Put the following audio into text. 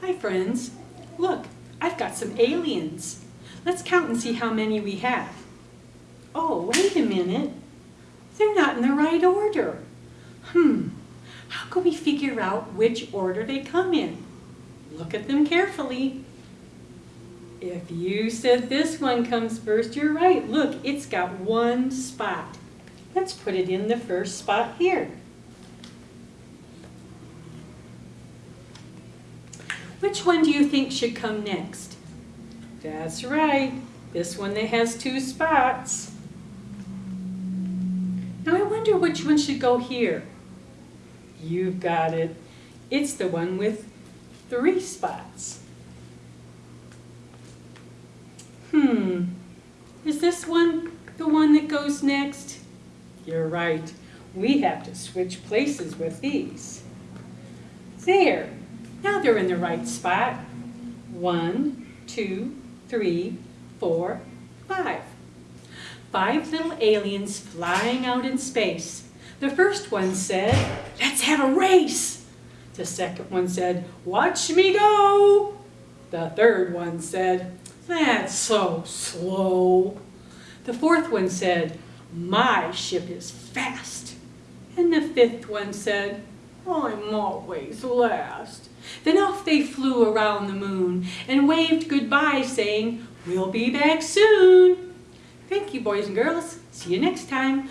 Hi friends. Look, I've got some aliens. Let's count and see how many we have. Oh, wait a minute. They're not in the right order. Hmm, how can we figure out which order they come in? Look at them carefully. If you said this one comes first, you're right. Look, it's got one spot. Let's put it in the first spot here. Which one do you think should come next? That's right, this one that has two spots. Now I wonder which one should go here. You've got it. It's the one with three spots. Hmm, is this one the one that goes next? You're right, we have to switch places with these. There, now they're in the right spot. One, two, three, four, five. Five little aliens flying out in space. The first one said, let's have a race. The second one said, watch me go. The third one said, that's so slow. The fourth one said, my ship is fast. And the fifth one said, I'm always last. Then off they flew around the moon and waved goodbye saying, we'll be back soon. Thank you boys and girls. See you next time.